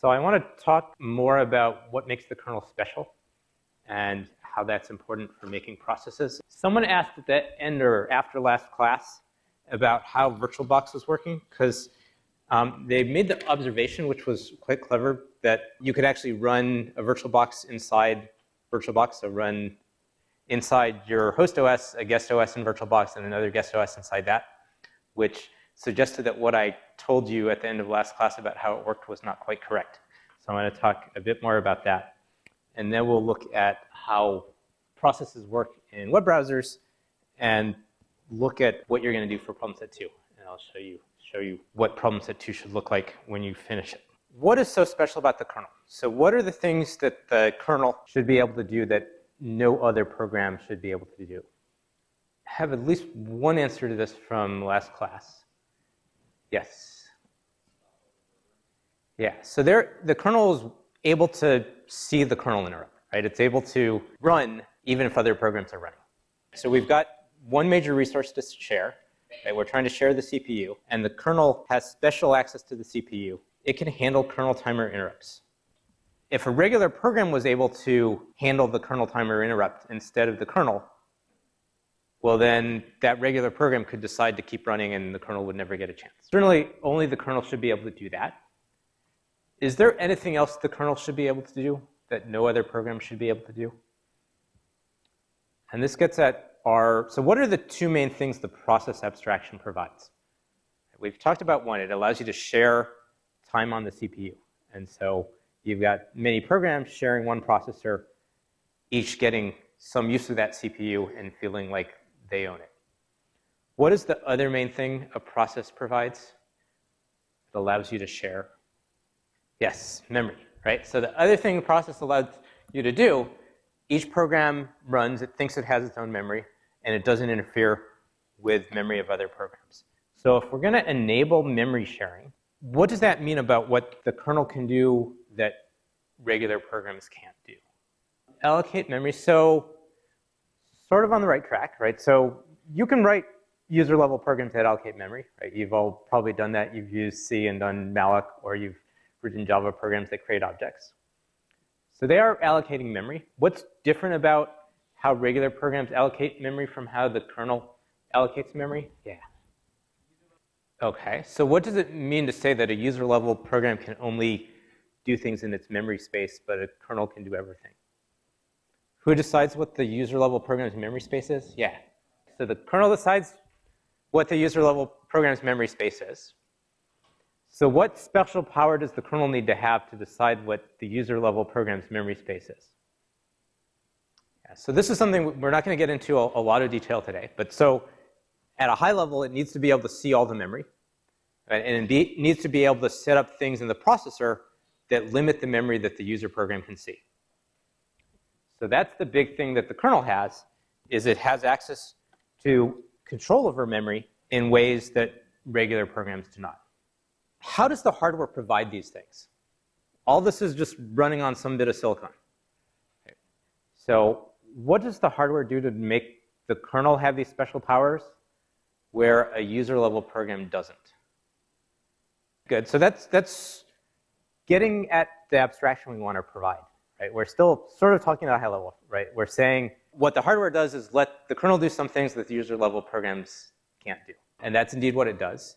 So I want to talk more about what makes the kernel special and how that's important for making processes. Someone asked at the end or after last class about how VirtualBox was working because um, they made the observation, which was quite clever, that you could actually run a VirtualBox inside VirtualBox, so run inside your host OS, a guest OS in VirtualBox, and another guest OS inside that, which suggested that what I told you at the end of last class about how it worked was not quite correct. So I'm going to talk a bit more about that. And then we'll look at how processes work in web browsers and look at what you're going to do for problem set 2. And I'll show you, show you what problem set 2 should look like when you finish it. What is so special about the kernel? So what are the things that the kernel should be able to do that no other program should be able to do? I have at least one answer to this from last class. Yes. Yeah, so there, the kernel is able to see the kernel interrupt, right? It's able to run even if other programs are running. So we've got one major resource to share. Right? We're trying to share the CPU, and the kernel has special access to the CPU. It can handle kernel timer interrupts. If a regular program was able to handle the kernel timer interrupt instead of the kernel, well then that regular program could decide to keep running and the kernel would never get a chance. Certainly only the kernel should be able to do that. Is there anything else the kernel should be able to do that no other program should be able to do? And this gets at our, so what are the two main things the process abstraction provides? We've talked about one, it allows you to share time on the CPU. And so You've got many programs sharing one processor, each getting some use of that CPU and feeling like they own it. What is the other main thing a process provides? It allows you to share. Yes, memory, right? So the other thing the process allows you to do, each program runs, it thinks it has its own memory, and it doesn't interfere with memory of other programs. So if we're going to enable memory sharing, what does that mean about what the kernel can do that regular programs can't do. Allocate memory, so sort of on the right track, right? So you can write user level programs that allocate memory, right? You've all probably done that. You've used C and done malloc, or you've written Java programs that create objects. So they are allocating memory. What's different about how regular programs allocate memory from how the kernel allocates memory? Yeah. Okay, so what does it mean to say that a user level program can only do things in its memory space, but a kernel can do everything. Who decides what the user level program's memory space is? Yeah. So the kernel decides what the user level program's memory space is. So what special power does the kernel need to have to decide what the user level program's memory space is? Yeah, so this is something we're not going to get into a, a lot of detail today. But so at a high level, it needs to be able to see all the memory. Right? And it needs to be able to set up things in the processor that limit the memory that the user program can see. So that's the big thing that the kernel has, is it has access to control over memory in ways that regular programs do not. How does the hardware provide these things? All this is just running on some bit of silicon. So what does the hardware do to make the kernel have these special powers where a user level program doesn't? Good, so that's, that's getting at the abstraction we want to provide, right? We're still sort of talking at a high level, right? We're saying what the hardware does is let the kernel do some things that the user level programs can't do. And that's indeed what it does.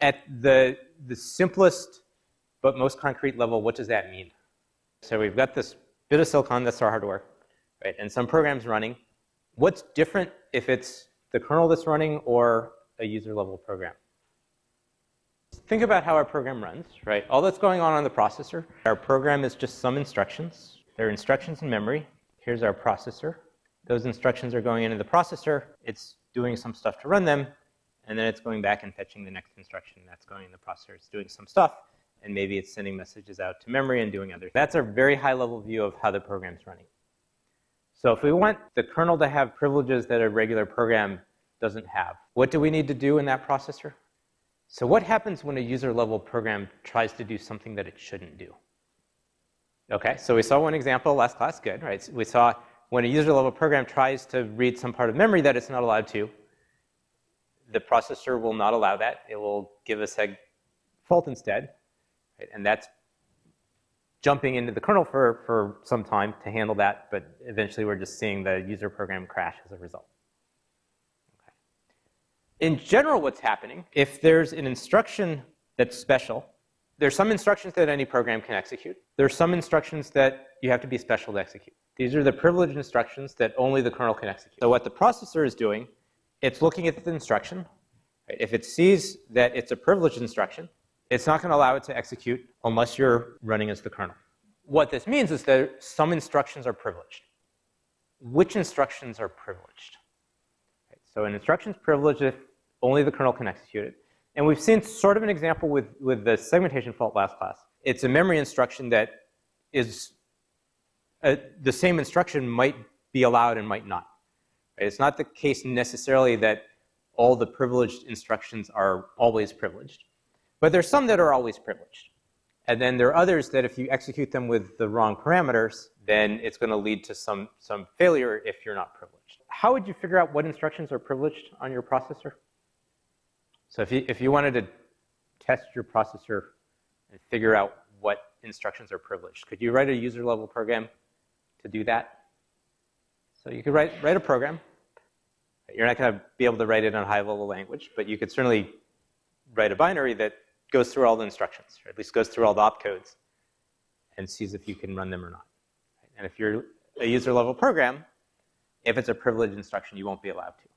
At the, the simplest but most concrete level, what does that mean? So we've got this bit of silicon, that's our hardware, right? And some programs running. What's different if it's the kernel that's running or a user level program? Think about how our program runs, right? All that's going on on the processor. Our program is just some instructions. There are instructions in memory. Here's our processor. Those instructions are going into the processor. It's doing some stuff to run them. And then it's going back and fetching the next instruction. That's going in the processor. It's doing some stuff. And maybe it's sending messages out to memory and doing other. That's a very high level view of how the program's running. So if we want the kernel to have privileges that a regular program doesn't have, what do we need to do in that processor? So what happens when a user level program tries to do something that it shouldn't do? Okay, so we saw one example last class, good, right? We saw when a user level program tries to read some part of memory that it's not allowed to, the processor will not allow that. It will give us a seg fault instead, right? and that's jumping into the kernel for, for some time to handle that, but eventually we're just seeing the user program crash as a result. In general, what's happening, if there's an instruction that's special, there's some instructions that any program can execute. There's some instructions that you have to be special to execute. These are the privileged instructions that only the kernel can execute. So what the processor is doing, it's looking at the instruction. If it sees that it's a privileged instruction, it's not going to allow it to execute unless you're running as the kernel. What this means is that some instructions are privileged. Which instructions are privileged? So an instruction is privileged if only the kernel can execute it. And we've seen sort of an example with, with the segmentation fault last class. It's a memory instruction that is uh, the same instruction might be allowed and might not. It's not the case necessarily that all the privileged instructions are always privileged. But there's some that are always privileged. And then there are others that if you execute them with the wrong parameters, then it's going to lead to some, some failure if you're not privileged. How would you figure out what instructions are privileged on your processor? So if you, if you wanted to test your processor and figure out what instructions are privileged, could you write a user level program to do that? So you could write, write a program. You're not going to be able to write it in a high level language, but you could certainly write a binary that goes through all the instructions, or at least goes through all the opcodes and sees if you can run them or not. And if you're a user level program, if it's a privileged instruction, you won't be allowed to.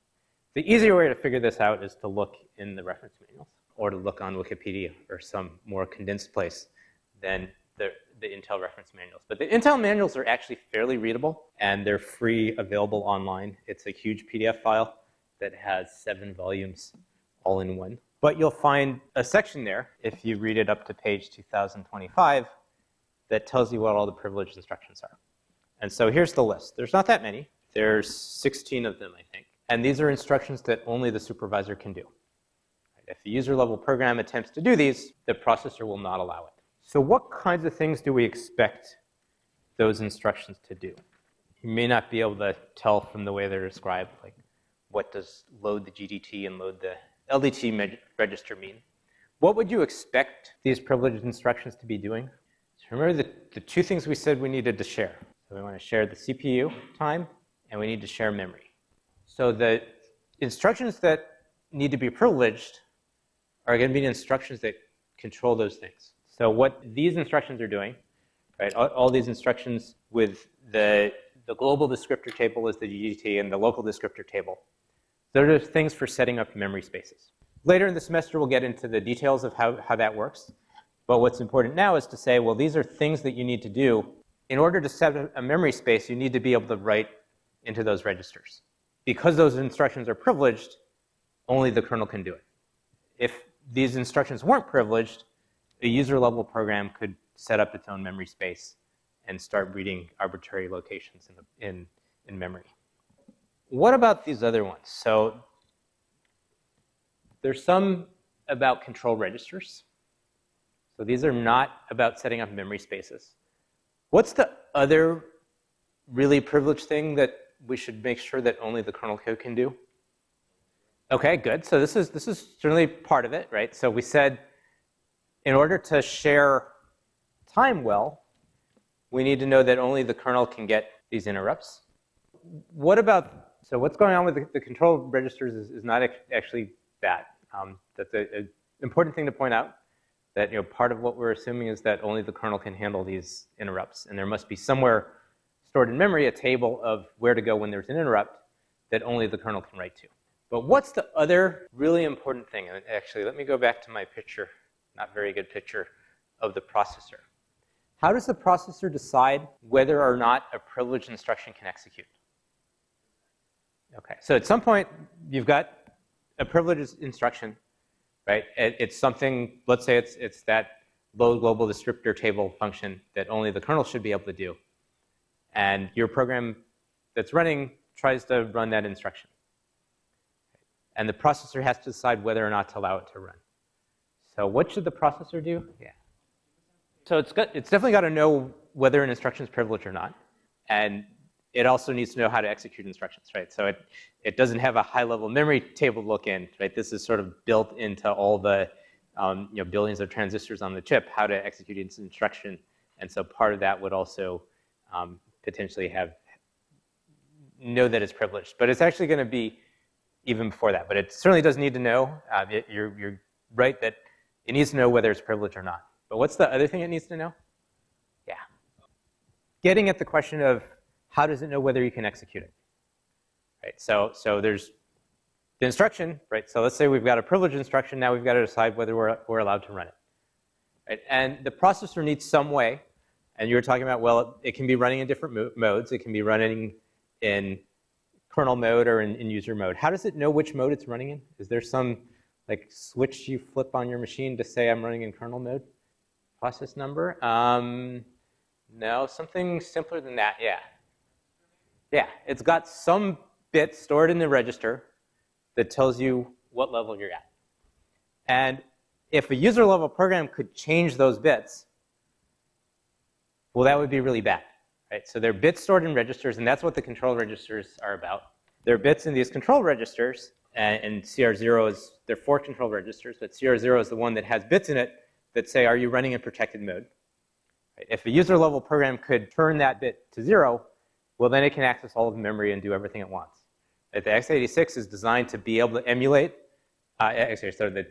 The easier way to figure this out is to look in the reference manuals or to look on Wikipedia or some more condensed place than the, the Intel reference manuals. But the Intel manuals are actually fairly readable and they're free, available online. It's a huge PDF file that has seven volumes all in one. But you'll find a section there, if you read it up to page 2025, that tells you what all the privileged instructions are. And so here's the list. There's not that many. There's 16 of them, I think. And these are instructions that only the supervisor can do. If the user level program attempts to do these, the processor will not allow it. So what kinds of things do we expect those instructions to do? You may not be able to tell from the way they're described, like what does load the GDT and load the LDT register mean? What would you expect these privileged instructions to be doing? So remember the, the two things we said we needed to share. So we want to share the CPU time, and we need to share memory. So the instructions that need to be privileged are going to be the instructions that control those things. So what these instructions are doing, right, all, all these instructions with the, the global descriptor table is the GDT and the local descriptor table those are things for setting up memory spaces. Later in the semester, we'll get into the details of how, how that works. But what's important now is to say, well, these are things that you need to do. In order to set a memory space, you need to be able to write into those registers. Because those instructions are privileged, only the kernel can do it. If these instructions weren't privileged, a user level program could set up its own memory space and start reading arbitrary locations in, the, in, in memory what about these other ones? So there's some about control registers. So these are not about setting up memory spaces. What's the other really privileged thing that we should make sure that only the kernel code can do? Okay, good. So this is this is certainly part of it, right? So we said in order to share time well, we need to know that only the kernel can get these interrupts. What about so what's going on with the, the control registers is, is not actually that. Um, that's an important thing to point out, that you know, part of what we're assuming is that only the kernel can handle these interrupts. And there must be somewhere stored in memory a table of where to go when there's an interrupt that only the kernel can write to. But what's the other really important thing? And actually, let me go back to my picture, not very good picture, of the processor. How does the processor decide whether or not a privileged instruction can execute? Okay, so at some point, you've got a privileged instruction, right? It's something, let's say it's, it's that load global descriptor table function that only the kernel should be able to do. And your program that's running tries to run that instruction. And the processor has to decide whether or not to allow it to run. So what should the processor do? Yeah. So it's, got, it's definitely got to know whether an instruction is privileged or not. And it also needs to know how to execute instructions, right? So it, it doesn't have a high-level memory table look in, right? This is sort of built into all the um, you know, billions of transistors on the chip, how to execute its instruction And so part of that would also um, potentially have know that it's privileged. But it's actually going to be even before that. But it certainly does need to know. Uh, it, you're, you're right that it needs to know whether it's privileged or not. But what's the other thing it needs to know? Yeah. Getting at the question of how does it know whether you can execute it? Right. So, so there's the instruction, right? So let's say we've got a privileged instruction. Now we've got to decide whether we're, we're allowed to run it. Right? And the processor needs some way. And you were talking about, well, it can be running in different mo modes. It can be running in kernel mode or in, in, user mode. How does it know which mode it's running in? Is there some like switch you flip on your machine to say I'm running in kernel mode? Process number? Um, no, something simpler than that, yeah. Yeah, it's got some bit stored in the register that tells you what level you're at. And if a user level program could change those bits, well, that would be really bad. Right? So they're bits stored in registers, and that's what the control registers are about. There are bits in these control registers, and, and CR0 is, there are four control registers, but CR0 is the one that has bits in it that say, are you running in protected mode? Right? If a user level program could turn that bit to zero, well, then it can access all of the memory and do everything it wants. The x86 is designed to be able to emulate, uh, actually, so the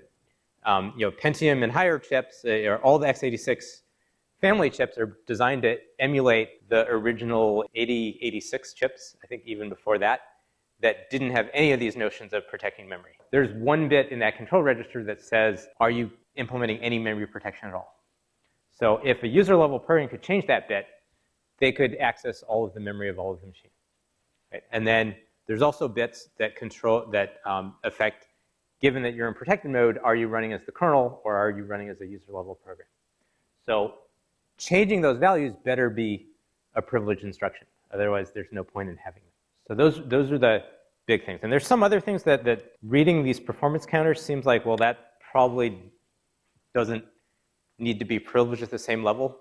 um, you know, Pentium and higher chips, uh, all the x86 family chips are designed to emulate the original 8086 chips, I think even before that, that didn't have any of these notions of protecting memory. There's one bit in that control register that says, are you implementing any memory protection at all? So if a user level program could change that bit, they could access all of the memory of all of the machine. Right? And then there's also bits that control that um, affect, given that you're in protected mode, are you running as the kernel or are you running as a user level program? So changing those values better be a privileged instruction. Otherwise, there's no point in having them. So those, those are the big things. And there's some other things that, that reading these performance counters seems like, well, that probably doesn't need to be privileged at the same level,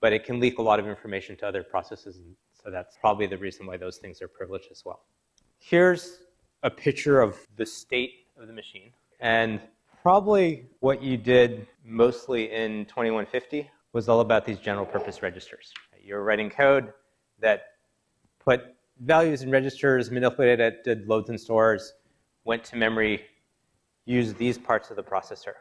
but it can leak a lot of information to other processes. And so that's probably the reason why those things are privileged as well. Here's a picture of the state of the machine. And probably what you did mostly in 2150 was all about these general purpose registers. You're writing code that put values in registers, manipulated it, did loads and stores, went to memory, used these parts of the processor.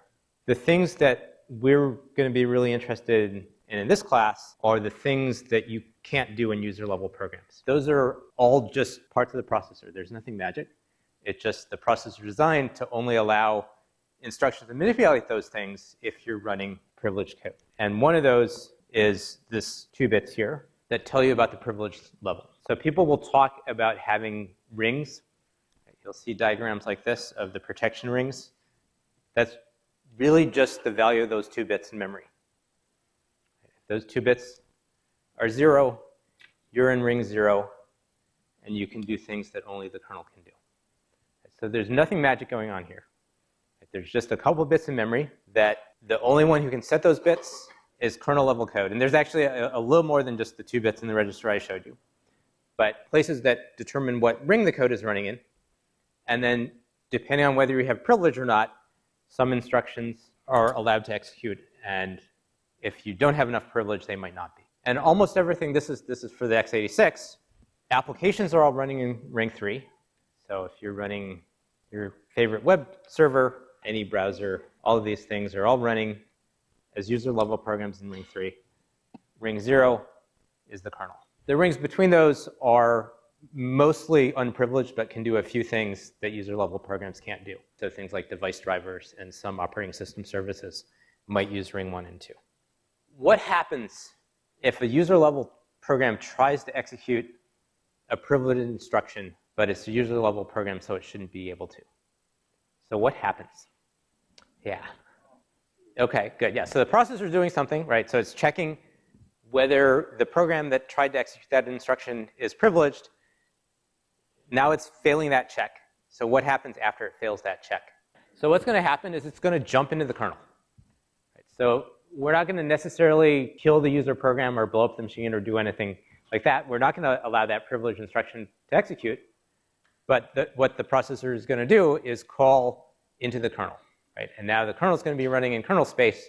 The things that we're going to be really interested in in this class are the things that you can't do in user level programs. Those are all just parts of the processor. There's nothing magic. It's just the processor designed to only allow instructions to manipulate those things if you're running privileged code. And one of those is this two bits here that tell you about the privilege level. So people will talk about having rings. You'll see diagrams like this of the protection rings. That's really just the value of those two bits in memory. Those two bits are zero, you're in ring zero, and you can do things that only the kernel can do. So there's nothing magic going on here. There's just a couple bits in memory that the only one who can set those bits is kernel level code. And there's actually a, a, little more than just the two bits in the register I showed you. But places that determine what ring the code is running in. And then depending on whether you have privilege or not, some instructions are allowed to execute. And if you don't have enough privilege, they might not be. And almost everything, this is, this is for the x86, applications are all running in ring 3. So if you're running your favorite web server, any browser, all of these things are all running as user level programs in ring 3. Ring 0 is the kernel. The rings between those are mostly unprivileged, but can do a few things that user level programs can't do. So things like device drivers and some operating system services might use ring 1 and 2. What happens if a user level program tries to execute a privileged instruction, but it's a user level program, so it shouldn't be able to? So what happens? Yeah. Okay, good. Yeah, so the processor is doing something, right? So it's checking whether the program that tried to execute that instruction is privileged. Now it's failing that check. So what happens after it fails that check? So what's going to happen is it's going to jump into the kernel. Right? So we're not going to necessarily kill the user program or blow up the machine or do anything like that. We're not going to allow that privileged instruction to execute. But the, what the processor is going to do is call into the kernel right? And now the kernel is going to be running in kernel space,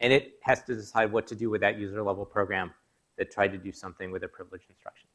and it has to decide what to do with that user level program that tried to do something with a privileged instruction.